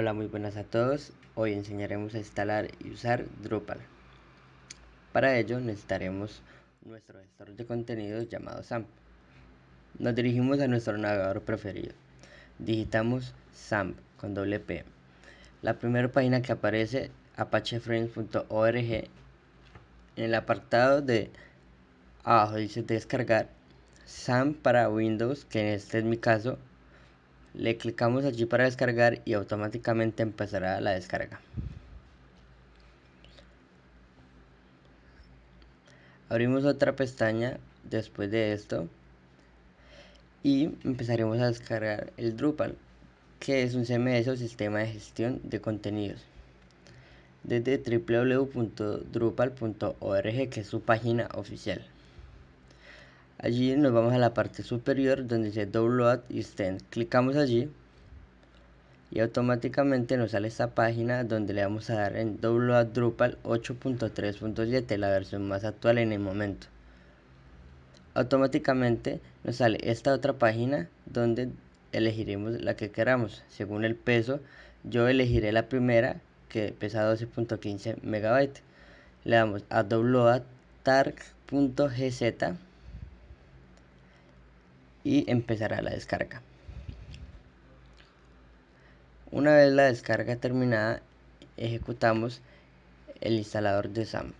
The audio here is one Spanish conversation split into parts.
Hola, muy buenas a todos. Hoy enseñaremos a instalar y usar Drupal. Para ello necesitaremos nuestro gestor de contenidos llamado SAMP. Nos dirigimos a nuestro navegador preferido. Digitamos SAMP con doble P. La primera página que aparece apacheframes.org en el apartado de abajo dice descargar SAMP para Windows, que este es mi caso, le clicamos allí para descargar y automáticamente empezará la descarga. Abrimos otra pestaña después de esto y empezaremos a descargar el Drupal, que es un CMS o sistema de gestión de contenidos. Desde www.drupal.org, que es su página oficial. Allí nos vamos a la parte superior donde dice Download y. Clicamos allí y automáticamente nos sale esta página donde le vamos a dar en Download Drupal 8.3.7, la versión más actual en el momento. Automáticamente nos sale esta otra página donde elegiremos la que queramos según el peso. Yo elegiré la primera que pesa 12.15 megabytes. Le damos a download targ.gz y empezará la descarga. Una vez la descarga terminada, ejecutamos el instalador de SAM.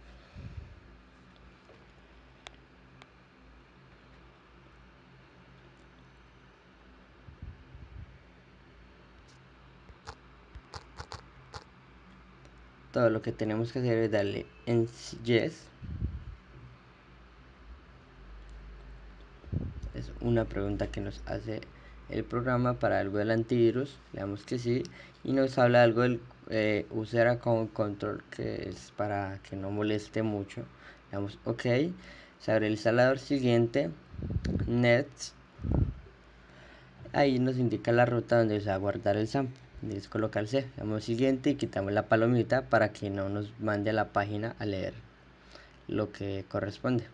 Todo lo que tenemos que hacer es darle en Yes una pregunta que nos hace el programa para algo del antivirus le damos que sí y nos habla algo del eh, user account control que es para que no moleste mucho le damos ok se abre el instalador siguiente net ahí nos indica la ruta donde se va a guardar el sample disco local C le damos siguiente y quitamos la palomita para que no nos mande a la página a leer lo que corresponde.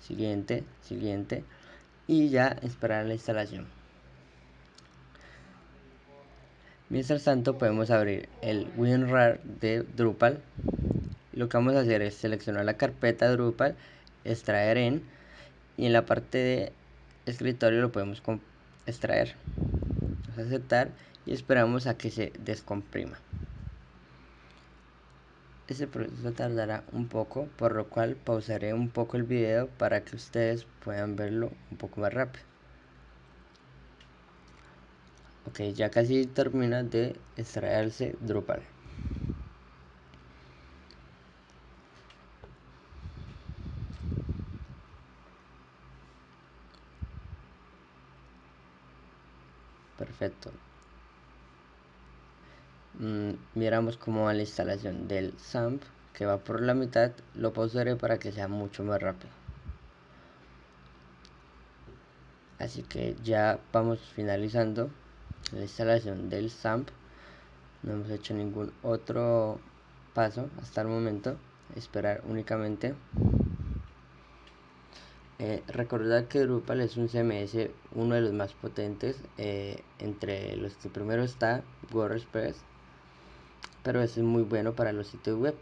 Siguiente, siguiente y ya esperar la instalación. Mientras tanto podemos abrir el WinRAR de Drupal. Lo que vamos a hacer es seleccionar la carpeta Drupal, extraer en y en la parte de escritorio lo podemos extraer. Vamos a aceptar y esperamos a que se descomprima. Ese proceso tardará un poco, por lo cual pausaré un poco el video para que ustedes puedan verlo un poco más rápido. Ok, ya casi termina de extraerse Drupal. Perfecto. Mm, miramos cómo va la instalación del SAMP que va por la mitad lo pausaré para que sea mucho más rápido. Así que ya vamos finalizando la instalación del SAMP no hemos hecho ningún otro paso hasta el momento esperar únicamente. Eh, recordar que Drupal es un CMS uno de los más potentes eh, entre los que primero está WordPress pero es muy bueno para los sitios web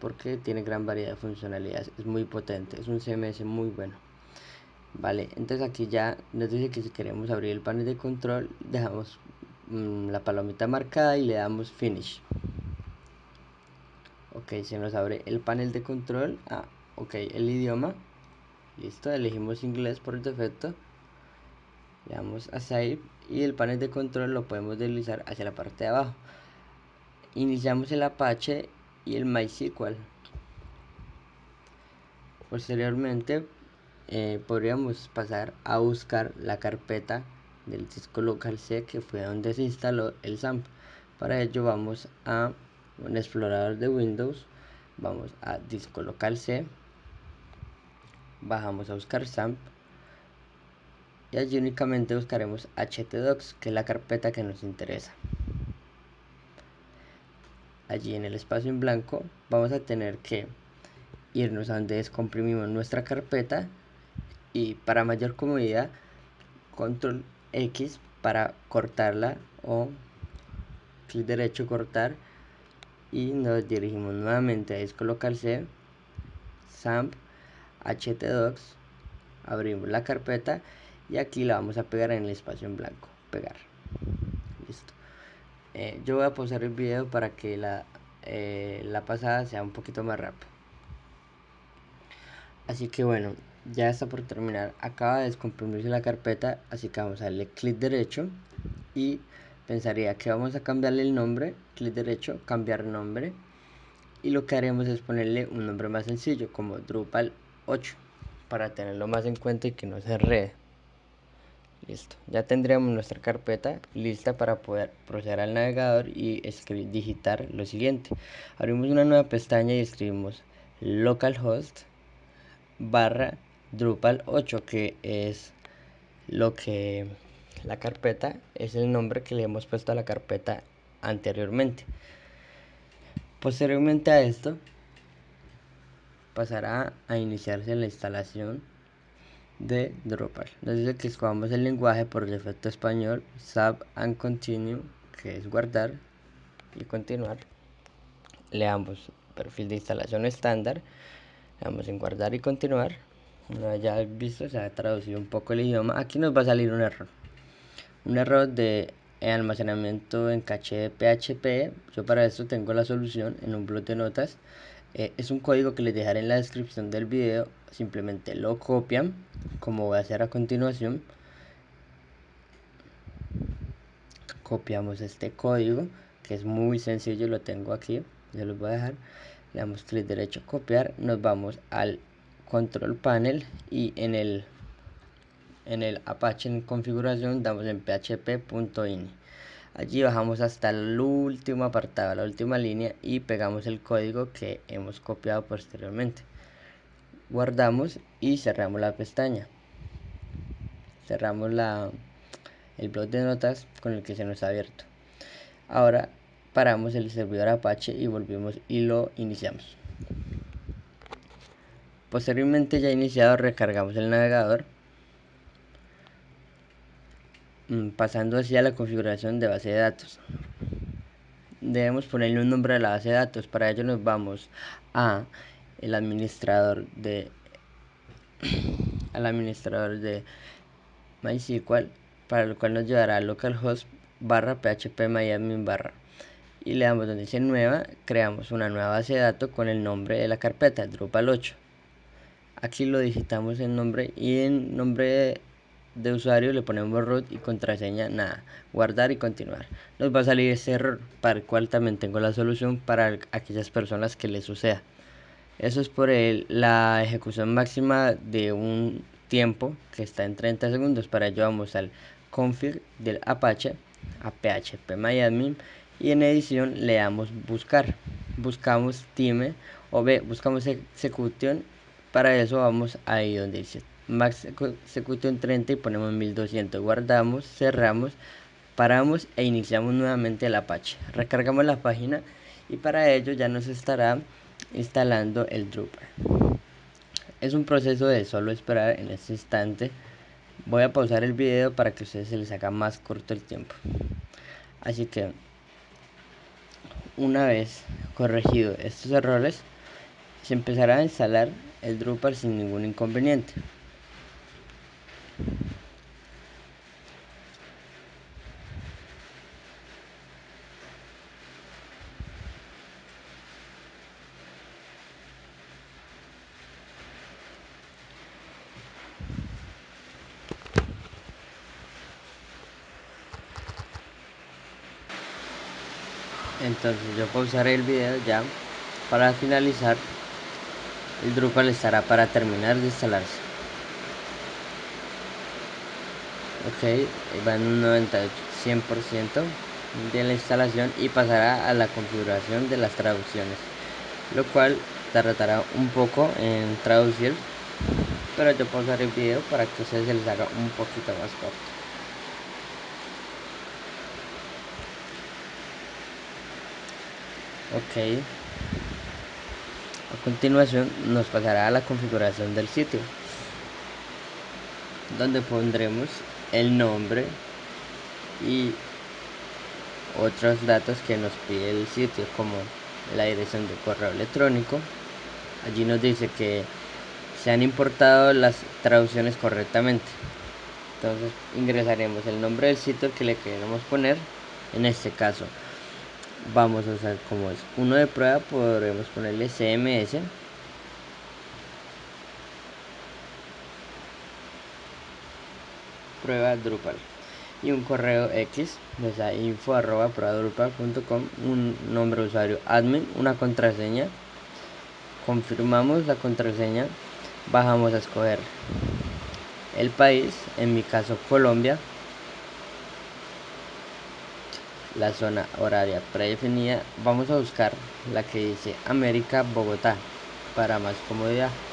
porque tiene gran variedad de funcionalidades es muy potente es un CMS muy bueno. Vale entonces aquí ya nos dice que si queremos abrir el panel de control dejamos mm, la palomita marcada y le damos finish. Ok se nos abre el panel de control. Ah, ok el idioma. Listo elegimos inglés por defecto. Le damos a save y el panel de control lo podemos deslizar hacia la parte de abajo iniciamos el Apache y el MySQL. Posteriormente eh, podríamos pasar a buscar la carpeta del disco local C que fue donde se instaló el SAMP. Para ello vamos a un explorador de Windows, vamos a disco local C, bajamos a buscar SAMP y allí únicamente buscaremos htdocs que es la carpeta que nos interesa allí en el espacio en blanco vamos a tener que irnos a donde descomprimimos nuestra carpeta y para mayor comodidad control X para cortarla o clic derecho cortar y nos dirigimos nuevamente a disco local C, SAMP, htdocs, abrimos la carpeta y aquí la vamos a pegar en el espacio en blanco, pegar, listo. Eh, yo voy a pausar el video para que la, eh, la pasada sea un poquito más rápido. Así que bueno, ya está por terminar. Acaba de descomprimirse la carpeta, así que vamos a darle clic derecho y pensaría que vamos a cambiarle el nombre, clic derecho, cambiar nombre y lo que haremos es ponerle un nombre más sencillo como Drupal 8 para tenerlo más en cuenta y que no se enrede. Listo, ya tendríamos nuestra carpeta lista para poder proceder al navegador y escribir, digitar lo siguiente. Abrimos una nueva pestaña y escribimos localhost barra Drupal 8 que es lo que la carpeta es el nombre que le hemos puesto a la carpeta anteriormente posteriormente a esto pasará a iniciarse la instalación de Drupal. Dice que escogamos el lenguaje por defecto español sub and continue que es guardar y continuar. Le damos perfil de instalación estándar le damos en guardar y continuar. Una vez ya visto se ha traducido un poco el idioma. Aquí nos va a salir un error. Un error de almacenamiento en caché de PHP yo para esto tengo la solución en un blog de notas eh, es un código que les dejaré en la descripción del video simplemente lo copian como voy a hacer a continuación. Copiamos este código que es muy sencillo lo tengo aquí ya los voy a dejar. Le damos clic derecho copiar nos vamos al control panel y en el en el apache en configuración damos en php.ini allí bajamos hasta el último apartado la última línea y pegamos el código que hemos copiado posteriormente. Guardamos y cerramos la pestaña. Cerramos la el blog de notas con el que se nos ha abierto. Ahora paramos el servidor apache y volvimos y lo iniciamos. Posteriormente ya iniciado recargamos el navegador mm, pasando hacia la configuración de base de datos. Debemos ponerle un nombre a la base de datos para ello nos vamos a el administrador de al administrador de MySQL para lo cual nos llevará a localhost barra php myadmin barra. Y le damos donde dice nueva creamos una nueva base de datos con el nombre de la carpeta Drupal 8 aquí lo digitamos en nombre y en nombre de usuario le ponemos root y contraseña nada guardar y continuar. Nos va a salir ese error para el cual también tengo la solución para aquellas personas que les suceda. Eso es por el, la ejecución máxima de un tiempo que está en 30 segundos. Para ello vamos al config del apache a php myadmin y en edición le damos buscar. Buscamos time o b buscamos execution para eso vamos ahí donde dice max execution 30 y ponemos 1200 guardamos cerramos paramos e iniciamos nuevamente el apache. Recargamos la página y para ello ya nos estará instalando el Drupal. Es un proceso de solo esperar en este instante. Voy a pausar el video para que a ustedes se les haga más corto el tiempo. Así que una vez corregido estos errores se empezará a instalar el Drupal sin ningún inconveniente. Entonces yo pausaré el video ya para finalizar. El Drupal estará para terminar de instalarse ok va en un 98 100% de la instalación y pasará a la configuración de las traducciones lo cual tardará un poco en traducir pero yo pausaré el video para que ustedes se les haga un poquito más corto. Ok a continuación nos pasará a la configuración del sitio, donde pondremos el nombre y otros datos que nos pide el sitio como la dirección de correo electrónico. Allí nos dice que se han importado las traducciones correctamente. Entonces ingresaremos el nombre del sitio que le queremos poner. En este caso vamos a usar como es uno de prueba podremos ponerle cms prueba Drupal y un correo X, o sea, info arroba un nombre de usuario admin, una contraseña, confirmamos la contraseña, bajamos a escoger el país, en mi caso Colombia, la zona horaria predefinida, vamos a buscar la que dice América Bogotá para más comodidad.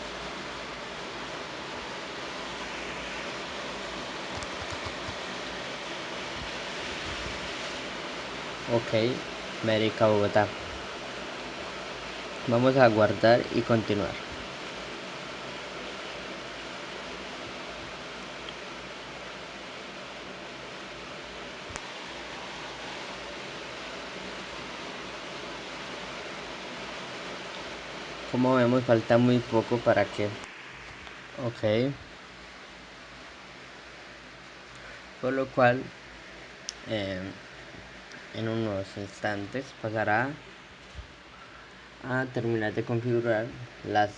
Ok América Bogotá. Vamos a guardar y continuar. Como vemos falta muy poco para que ok. Por lo cual eh, en unos instantes pasará a terminar de configurar las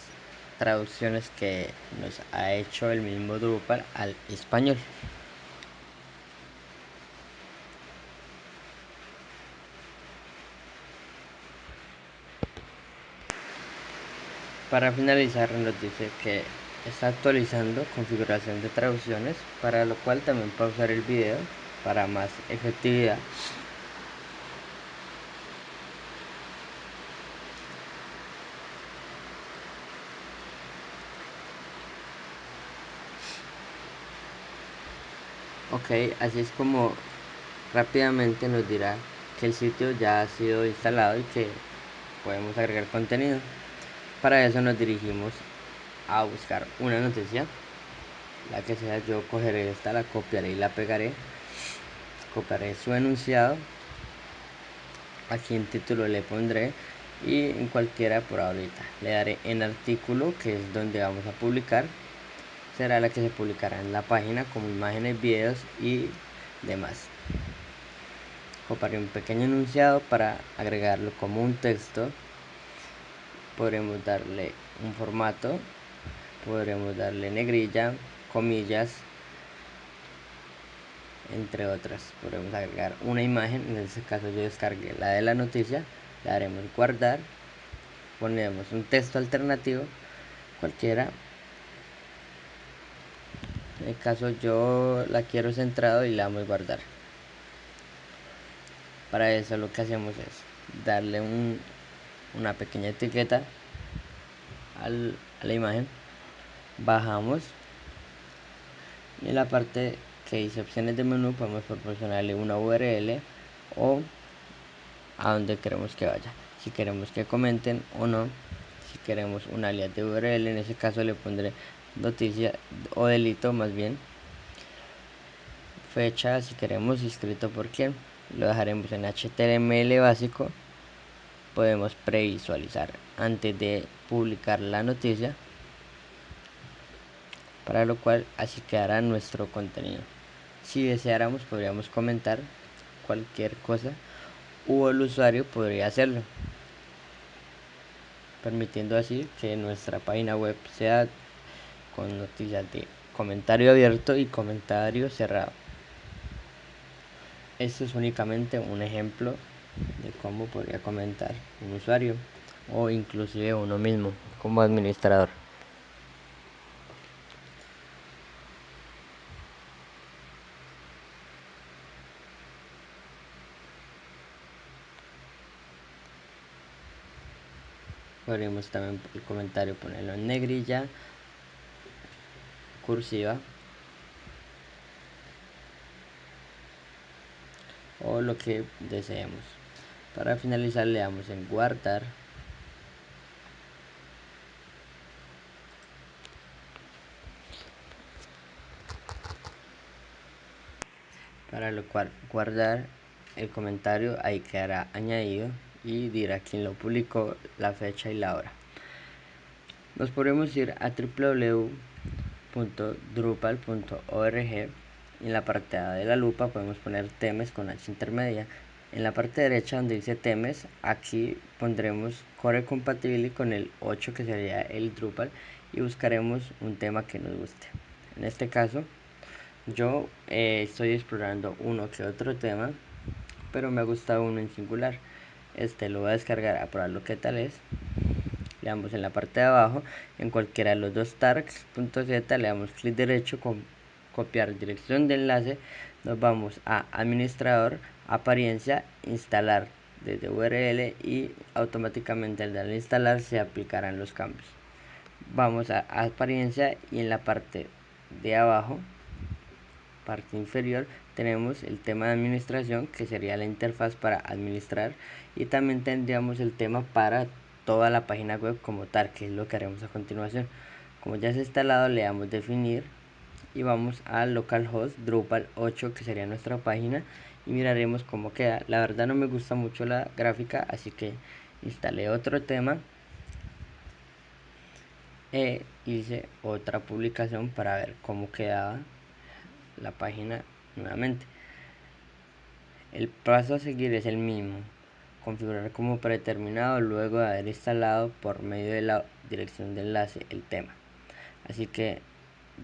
traducciones que nos ha hecho el mismo Drupal al español. Para finalizar nos dice que está actualizando configuración de traducciones, para lo cual también pausar el video para más efectividad. Ok así es como rápidamente nos dirá que el sitio ya ha sido instalado y que podemos agregar contenido. Para eso nos dirigimos a buscar una noticia la que sea yo cogeré esta la copiaré y la pegaré. Copiaré su enunciado. Aquí en título le pondré y en cualquiera por ahorita. Le daré en artículo que es donde vamos a publicar será la que se publicará en la página como imágenes, videos y demás. Copiaré un pequeño enunciado para agregarlo como un texto. Podremos darle un formato, podremos darle negrilla, comillas, entre otras. Podremos agregar una imagen, en este caso yo descargué la de la noticia, le daremos guardar, ponemos un texto alternativo, cualquiera, en el caso yo la quiero centrado y la damos guardar. Para eso lo que hacemos es darle un, una pequeña etiqueta a la imagen. Bajamos. Y en la parte que dice opciones de menú podemos proporcionarle una URL o a donde queremos que vaya. Si queremos que comenten o no si queremos un alias de URL en ese caso le pondré noticia o delito más bien. Fecha si queremos inscrito por quién. Lo dejaremos en html básico. Podemos previsualizar antes de publicar la noticia. Para lo cual así quedará nuestro contenido. Si deseáramos podríamos comentar cualquier cosa o el usuario podría hacerlo. Permitiendo así que nuestra página web sea con noticias de comentario abierto y comentario cerrado. Esto es únicamente un ejemplo de cómo podría comentar un usuario o inclusive uno mismo como administrador. Podríamos también el comentario ponerlo en negrilla cursiva o lo que deseemos. Para finalizar le damos en guardar para lo cual guardar el comentario ahí quedará añadido y dirá quién lo publicó, la fecha y la hora. Nos podemos ir a www.drupal.org en la parte de la lupa podemos poner temas con H intermedia. En la parte derecha donde dice temas, aquí pondremos core compatible con el 8 que sería el Drupal y buscaremos un tema que nos guste. En este caso, yo eh, estoy explorando uno que otro tema, pero me ha gustado uno en singular. Este lo voy a descargar a probar lo que tal es. Le damos en la parte de abajo, en cualquiera de los dos targs.z, le damos clic derecho con copiar dirección de enlace, nos vamos a administrador, apariencia, instalar desde URL y automáticamente al darle instalar se aplicarán los cambios. Vamos a apariencia y en la parte de abajo, parte inferior, tenemos el tema de administración que sería la interfaz para administrar y también tendríamos el tema para toda la página web como tal, que es lo que haremos a continuación. Como ya se ha instalado, le damos definir y vamos a localhost drupal 8 que sería nuestra página y miraremos cómo queda. La verdad no me gusta mucho la gráfica así que instalé otro tema. E hice otra publicación para ver cómo quedaba la página nuevamente. El paso a seguir es el mismo configurar como predeterminado luego de haber instalado por medio de la dirección de enlace el tema. Así que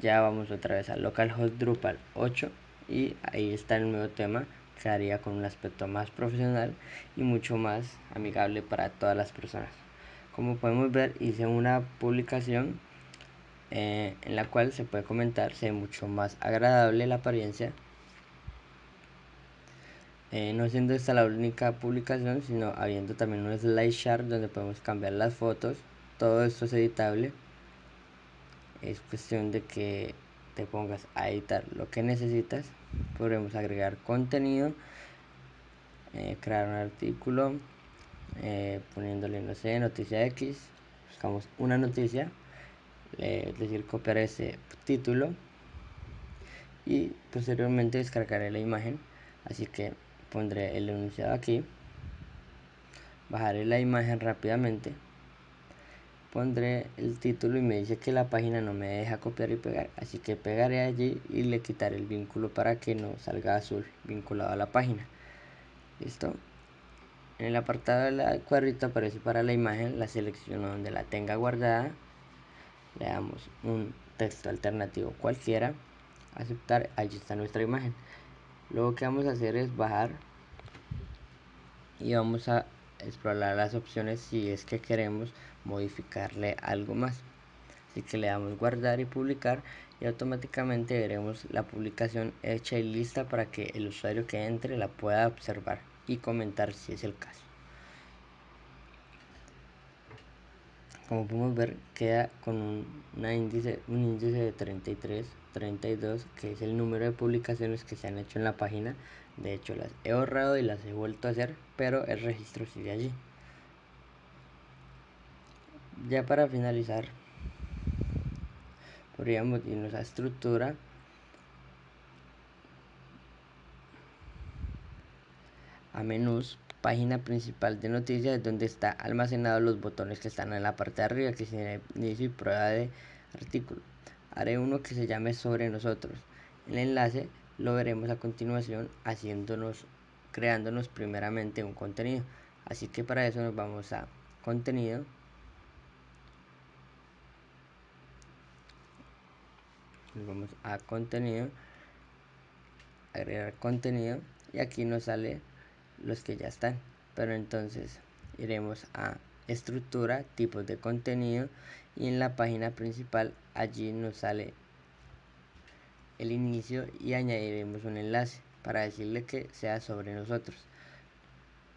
ya vamos otra vez a localhost drupal 8 y ahí está el nuevo tema que haría con un aspecto más profesional y mucho más amigable para todas las personas. Como podemos ver hice una publicación eh, en la cual se puede comentar se ve mucho más agradable la apariencia eh, no siendo esta la única publicación sino habiendo también un slide share donde podemos cambiar las fotos todo esto es editable. Es cuestión de que te pongas a editar lo que necesitas. Podremos agregar contenido eh, crear un artículo eh, poniéndole no sé noticia x buscamos una noticia es decir copiar ese título y posteriormente descargaré la imagen. Así que pondré el enunciado aquí. Bajaré la imagen rápidamente. Pondré el título y me dice que la página no me deja copiar y pegar. Así que pegaré allí y le quitaré el vínculo para que no salga azul vinculado a la página. Listo en el apartado del cuadrito aparece para la imagen la selecciono donde la tenga guardada. Le damos un texto alternativo cualquiera. Aceptar allí está nuestra imagen luego que vamos a hacer es bajar y vamos a explorar las opciones si es que queremos modificarle algo más. Así que le damos guardar y publicar y automáticamente veremos la publicación hecha y lista para que el usuario que entre la pueda observar y comentar si es el caso. Como podemos ver queda con un, índice, un índice de 33 32 que es el número de publicaciones que se han hecho en la página. De hecho las he ahorrado y las he vuelto a hacer pero el registro sigue allí. Ya para finalizar podríamos irnos a estructura. A menús página principal de noticias donde está almacenado los botones que están en la parte de arriba que se inicio y prueba de artículo haré uno que se llame sobre nosotros. El enlace lo veremos a continuación haciéndonos creándonos primeramente un contenido. Así que para eso nos vamos a contenido. Nos vamos a contenido agregar contenido y aquí nos sale los que ya están. Pero entonces iremos a estructura tipos de contenido y en la página principal allí nos sale el inicio y añadiremos un enlace para decirle que sea sobre nosotros.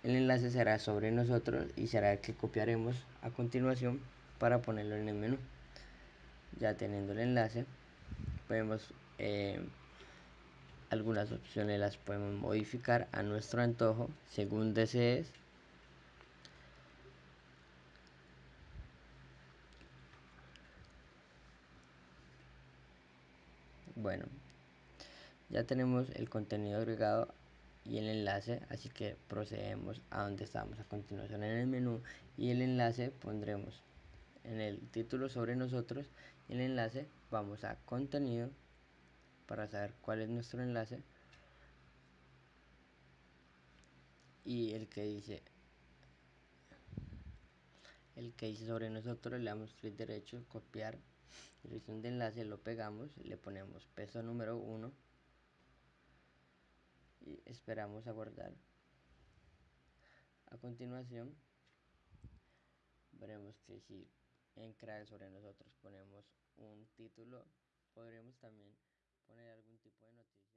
El enlace será sobre nosotros y será el que copiaremos a continuación para ponerlo en el menú. Ya teniendo el enlace podemos eh, algunas opciones las podemos modificar a nuestro antojo según desees bueno ya tenemos el contenido agregado y el enlace así que procedemos a donde estamos a continuación en el menú y el enlace pondremos en el título sobre nosotros el enlace vamos a contenido para saber cuál es nuestro enlace y el que dice el que dice sobre nosotros le damos clic derecho copiar dirección de enlace lo pegamos le ponemos peso número 1 y esperamos a guardar a continuación veremos que si en crear sobre nosotros ponemos un título podremos también poner algún tipo de noticia